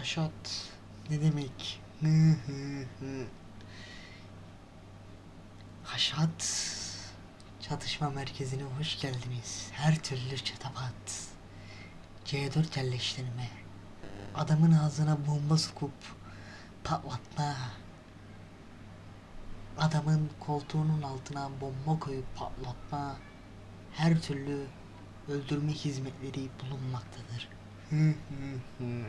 Haşat ne demek? Haşat çatışma merkezine hoş geldiniz. Her türlü çatapat. C4 yerleştirme. Adamın ağzına bomba sokup patlatma. Adamın koltuğunun altına bomba koyup patlatma. Her türlü öldürme hizmetleri bulunmaktadır. Hı hı hı.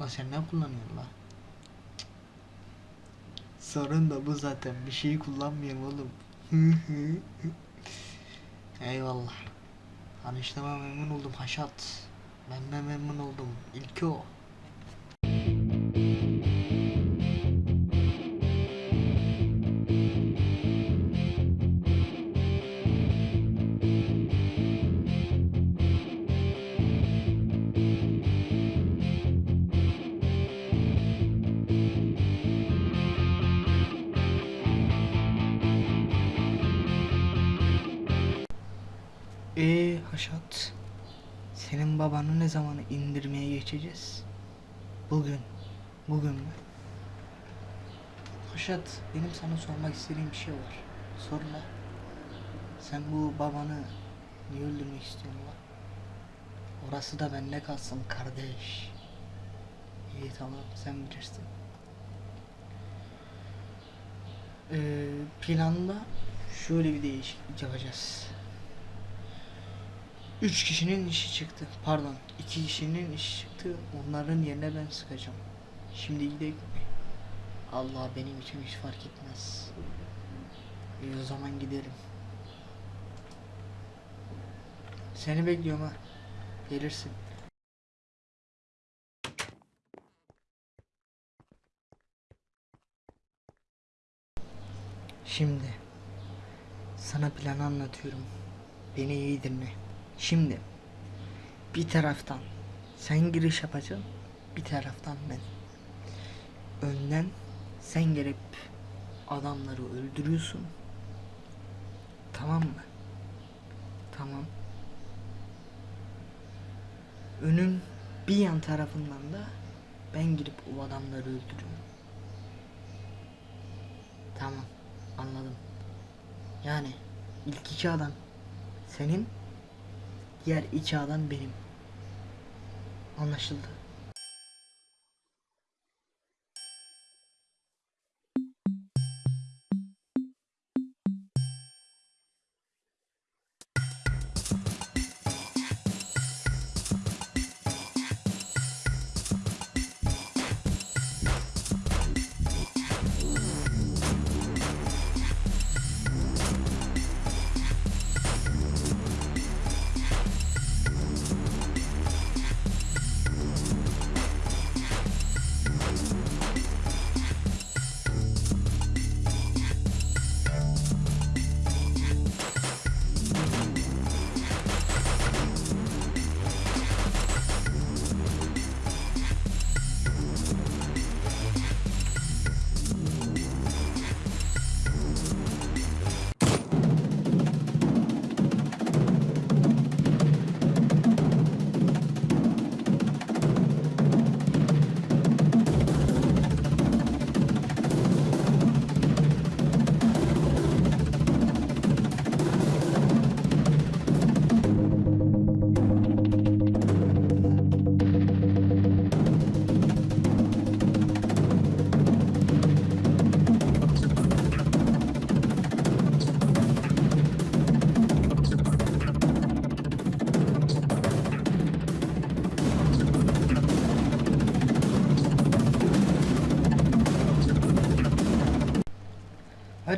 Lan sen ne kullanıyorsun lan? Sorun da bu zaten. Bir şeyi kullanmıyorum oğlum. Eyvallah. Tanıştığıma memnun oldum Haşat. Ben de memnun oldum. İlki o. Ee Haşat. Senin babanı ne zaman indirmeye geçeceğiz? Bugün. Bugün mü? Haşat benim sana sormak istediğim bir şey var. Sorma. Sen bu babanı niye öldürmek istiyorsun lan? Orası da bende kalsın kardeş. İyi tamam sen bilirsin. Ee, planda şöyle bir değişiklik yapacağız. Üç kişinin işi çıktı. Pardon, iki kişinin işi çıktı. Onların yerine ben sıkacağım. Şimdi gidelim. Allah benim için hiç fark etmez. İyi o zaman gidelim. Seni bekliyorum ha. Gelirsin. Şimdi sana planı anlatıyorum. Beni iyi dinle. Şimdi bir taraftan sen giriş yapacaksın, bir taraftan ben. Önden sen gelip adamları öldürüyorsun. Tamam mı? Tamam. Önün bir yan tarafından da ben girip o adamları öldürüyorum. Tamam. Anladım. Yani ilk iki adam senin, diğer iki adam benim. Anlaşıldı.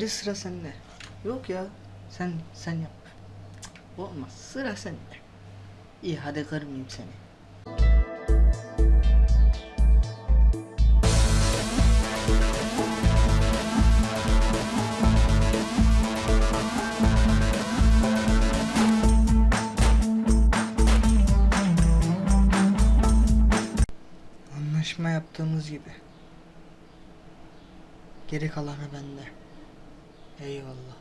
Hadi sıra sende. Yok ya. Sen sen yap. Olmaz. Sıra sende. İyi hadi kırmayayım seni. Anlaşma yaptığımız gibi. Geri kalanı bende. Eyvallah.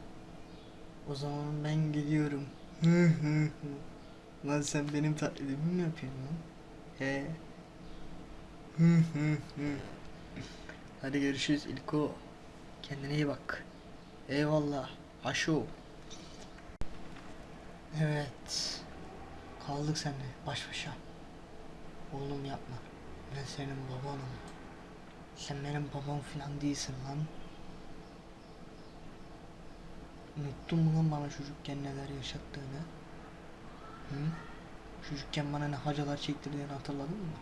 O zaman ben gidiyorum. Lan sen benim taklidimi mi yapıyorsun lan? He. Hadi görüşürüz İlko. Kendine iyi bak. Eyvallah. Aşo. Evet. Kaldık seninle baş başa. Oğlum yapma. Ben senin babanım. Sen benim babam falan değilsin lan. Unuttun mu lan bana çocukken neler yaşattığını? Hı? Çocukken bana ne hacalar çektirdiğini hatırladın mı?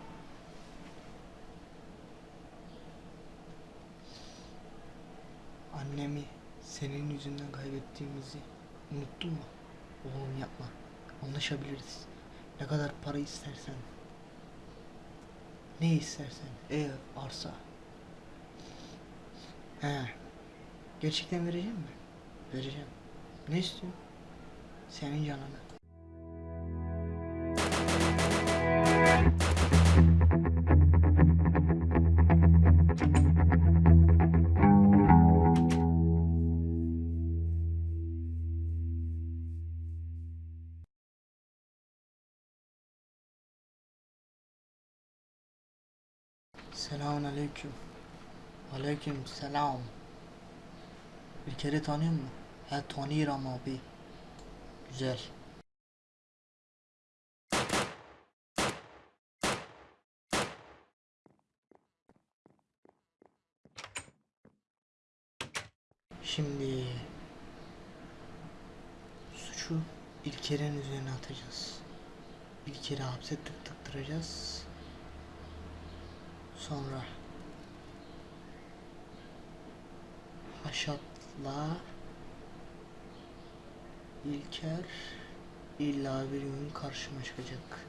Annemi senin yüzünden kaybettiğimizi unuttun mu? Oğlum yapma. Anlaşabiliriz. Ne kadar para istersen. Ne istersen. Ev, arsa. He. Gerçekten vereceğim mi? Vereceğim. Ne istiyorsun? Senin canını. Selamun aleyküm. Aleyküm selam. Bir kere tanıyor musun? He tanıyorum abi. Güzel. Şimdi suçu İlker'in üzerine atacağız. İlker'i hapse tık tıktıracağız. Sonra Haşat'la İlker illa bir gün karşıma çıkacak.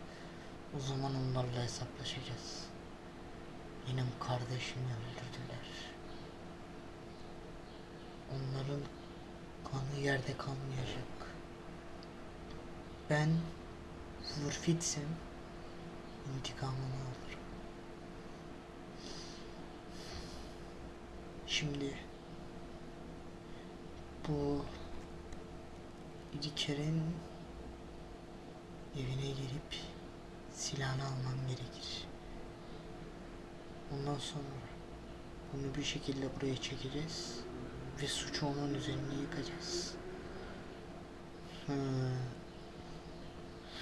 O zaman onlarla hesaplaşacağız. Benim kardeşimi öldürdüler. Onların kanı yerde kalmayacak. Ben Zırfitsem intikamımı alırım. Şimdi bu İlker'in evine girip silahını almam gerekir. Ondan sonra bunu bir şekilde buraya çekeceğiz ve suçu onun üzerine yıkacağız. Hmm.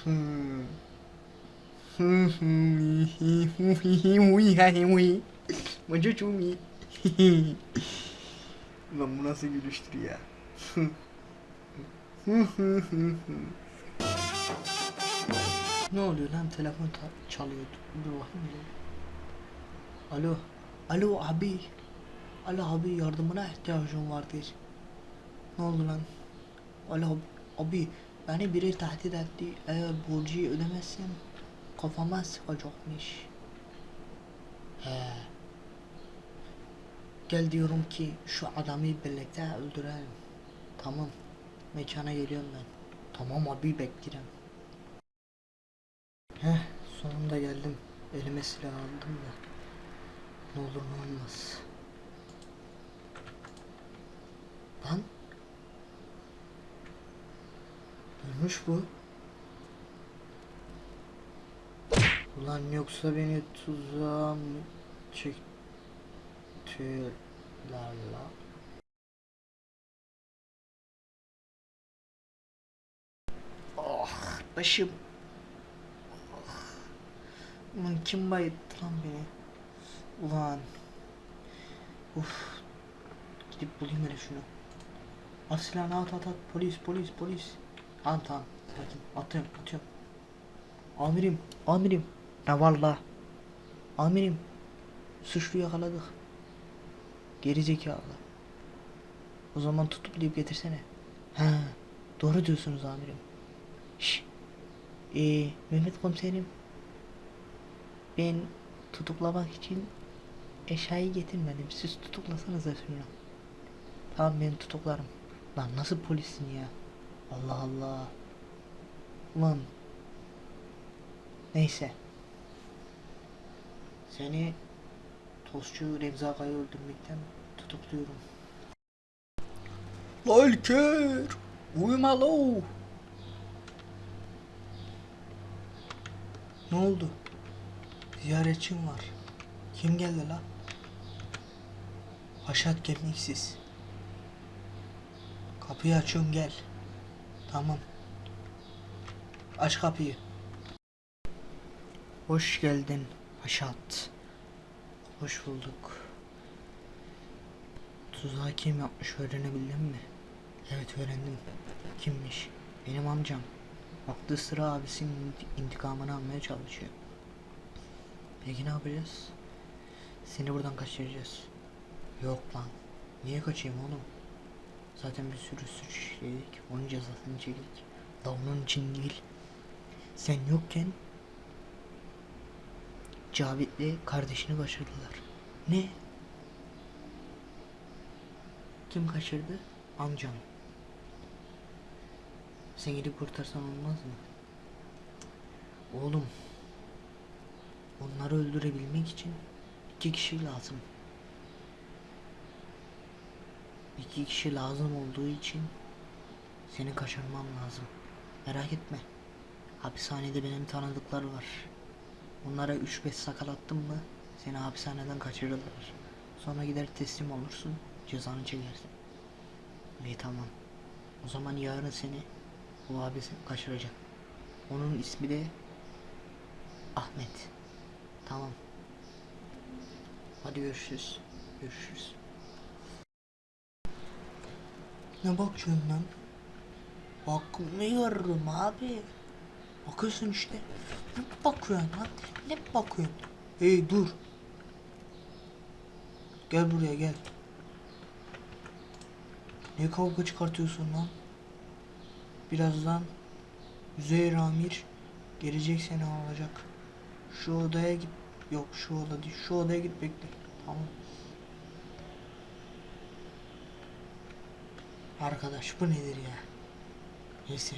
Hmm. Hmm. Macucumi. Lan bu nasıl gülüştür ya? Ne oluyor lan telefon çalıyor. Dur bakayım bir. Alo. Alo abi. Alo abi yardımına ihtiyacım vardır. Ne oldu lan? Alo abi beni biri tehdit etti. Eğer borcu ödemezsem kafama sıkacakmış. He. Gel diyorum ki şu adamı birlikte öldürelim. Tamam. Mekana geliyorum ben. Tamam abi beklerim. Heh sonunda geldim. Elime silah aldım da. Ne olur ne olmaz. Lan. Ölmüş bu. Ulan yoksa beni tuzağa mı çektiler la? Başım. Ulan kim bayılttı lan beni? Ulan. Uf. Gidip bulayım hele şunu. At silahını at at at. Polis polis polis. Tamam tamam. Sakin. Atıyorum atıyorum. Amirim amirim. Ne var la? Amirim. Suçlu yakaladık. Geri zekalı. O zaman tutuklayıp getirsene. Ha, doğru diyorsunuz amirim. Şş. Ee, Mehmet komiserim. Ben tutuklamak için eşyayı getirmedim. Siz tutuklasanız şunu. Tamam ben tutuklarım. Lan nasıl polissin ya? Allah Allah. Ulan. Neyse. Seni tostçu Remzi Aga'yı öldürmekten tutukluyorum. La İlker! Uyuma lo! Ne oldu? Ziyaretçim var. Kim geldi la? Haşat kemiksiz. Kapıyı açıyorum gel. Tamam. Aç kapıyı. Hoş geldin Haşat. Hoş bulduk. Tuzağı kim yapmış öğrenebildin mi? Evet öğrendim. Kimmiş? Benim amcam. Baktığı sıra abisinin inti- intikamını almaya çalışıyor. Peki ne yapacağız? Seni buradan kaçıracağız. Yok lan. Niye kaçayım oğlum? Zaten bir sürü suç işledik. Onun cezasını çektik. Da onun için değil. Sen yokken Cavit'le kardeşini kaçırdılar. Ne? Kim kaçırdı? Amcam. Sen gidip kurtarsan olmaz mı? Oğlum. Onları öldürebilmek için iki kişi lazım. İki kişi lazım olduğu için seni kaçırmam lazım. Merak etme. Hapishanede benim tanıdıklar var. Onlara 3-5 sakal attım mı seni hapishaneden kaçırırlar. Sonra gider teslim olursun, cezanı çekersin. İyi tamam. O zaman yarın seni bu abi seni kaçıracak. Onun ismi de Ahmet. Tamam. Hadi görüşürüz. Görüşürüz. Ne bakıyorsun lan? Bakmıyorum abi. Bakıyorsun işte. Ne bakıyorsun lan? Ne bakıyorsun? Hey dur. Gel buraya gel. Ne kavga çıkartıyorsun lan? Birazdan Üzeyir Amir gelecek seni alacak. Şu odaya git. Yok şu oda değil. Şu odaya git bekle. Tamam. Arkadaş bu nedir ya? Neyse.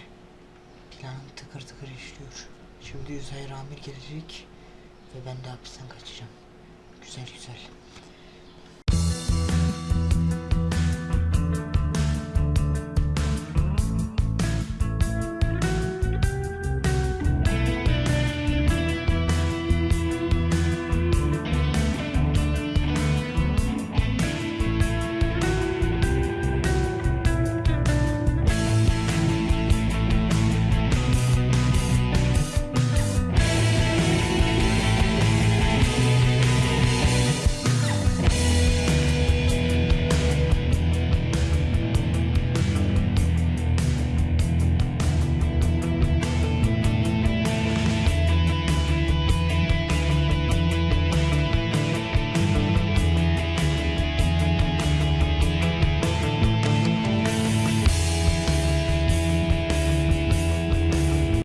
Planım tıkır tıkır işliyor. Şimdi Üzeyir Amir gelecek ve ben de hapisten kaçacağım. Güzel güzel.